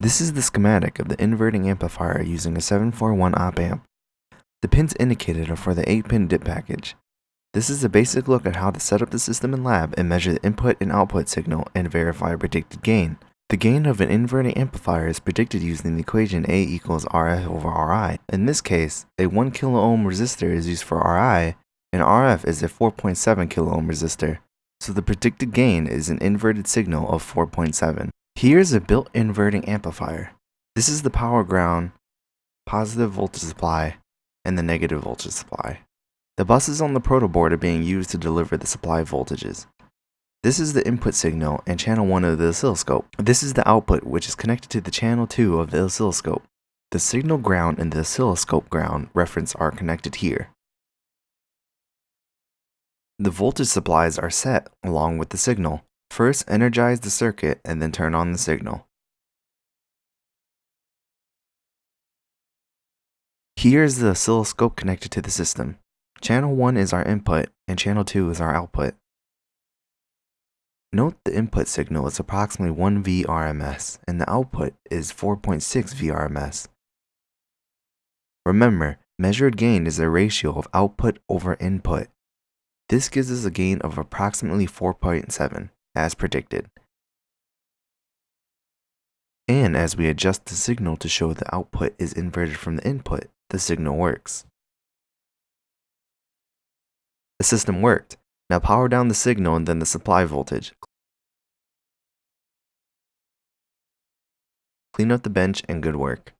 This is the schematic of the inverting amplifier using a 741 op amp. The pins indicated are for the 8-pin dip package. This is a basic look at how to set up the system in lab and measure the input and output signal and verify predicted gain. The gain of an inverting amplifier is predicted using the equation A equals RF over RI. In this case, a 1 kilo ohm resistor is used for RI, and RF is a 4.7 kilo ohm resistor, so the predicted gain is an inverted signal of 4.7. Here's a built inverting amplifier. This is the power ground, positive voltage supply, and the negative voltage supply. The buses on the protoboard are being used to deliver the supply voltages. This is the input signal and channel 1 of the oscilloscope. This is the output which is connected to the channel 2 of the oscilloscope. The signal ground and the oscilloscope ground reference are connected here. The voltage supplies are set along with the signal. First energize the circuit and then turn on the signal. Here is the oscilloscope connected to the system. Channel 1 is our input and channel 2 is our output. Note the input signal is approximately 1 VRMS and the output is 4.6 VRMS. Remember, measured gain is the ratio of output over input. This gives us a gain of approximately 4.7, as predicted. And as we adjust the signal to show the output is inverted from the input, the signal works. The system worked. Now power down the signal and then the supply voltage. Clean up the bench and good work.